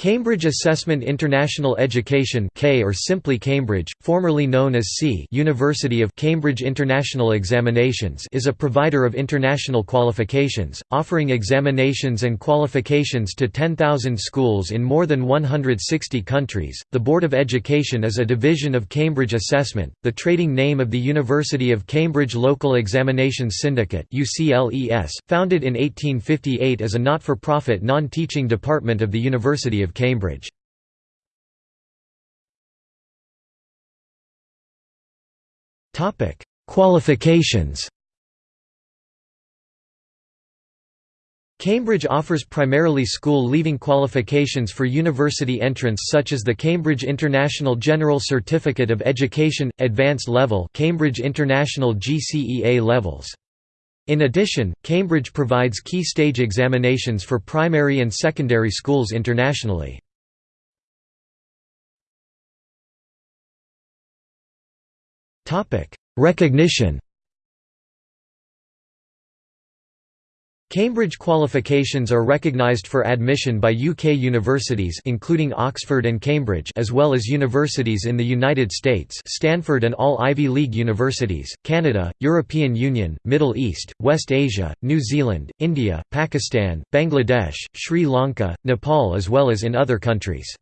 Cambridge Assessment International Education K or simply Cambridge, formerly known as C University of Cambridge International Examinations is a provider of international qualifications, offering examinations and qualifications to 10,000 schools in more than 160 countries. The Board of Education is a division of Cambridge Assessment, the trading name of the University of Cambridge Local Examinations Syndicate UCLES, founded in 1858 as a not-for-profit non-teaching department of the University of of Cambridge. Qualifications Cambridge offers primarily school-leaving qualifications for university entrance such as the Cambridge International General Certificate of Education, Advanced Level Cambridge International GCE A levels. In addition, Cambridge provides key stage examinations for primary and secondary schools internationally. Recognition Cambridge qualifications are recognised for admission by UK universities including Oxford and Cambridge as well as universities in the United States Stanford and all Ivy League universities, Canada, European Union, Middle East, West Asia, New Zealand, India, Pakistan, Bangladesh, Sri Lanka, Nepal as well as in other countries.